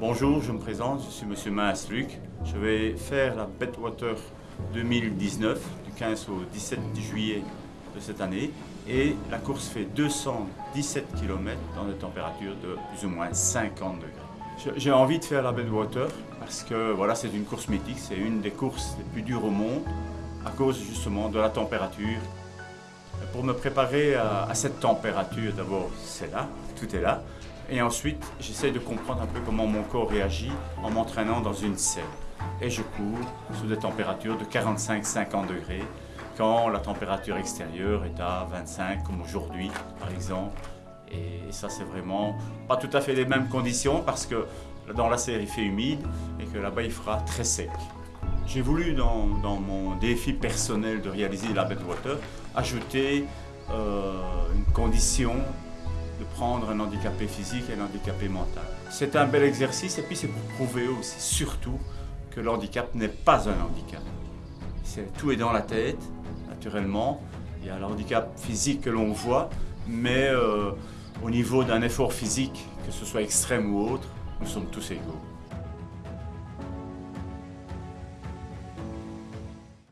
Bonjour, je me présente, je suis Monsieur Luc. Je vais faire la Bedwater 2019 du 15 au 17 juillet de cette année et la course fait 217 km dans des températures de plus ou moins 50 degrés. J'ai envie de faire la Bedwater parce que voilà, c'est une course mythique, c'est une des courses les plus dures au monde à cause justement de la température. Pour me préparer à, à cette température, d'abord c'est là, tout est là, et ensuite j'essaie de comprendre un peu comment mon corps réagit en m'entraînant dans une selle. Et je cours sous des températures de 45-50 degrés quand la température extérieure est à 25 comme aujourd'hui par exemple. Et ça c'est vraiment pas tout à fait les mêmes conditions parce que dans la serre il fait humide et que là-bas il fera très sec. J'ai voulu dans, mon défi personnel de réaliser la Bedwater ajouter euh, une condition un handicapé physique et un handicapé mental. C'est un bel exercice et puis c'est pour prouver aussi surtout que le handicap n'est pas un handicap. tout est dans la tête, naturellement. Il y a le handicap physique que l'on voit, mais euh, au niveau d'un effort physique, que ce soit extrême ou autre, nous sommes tous égaux.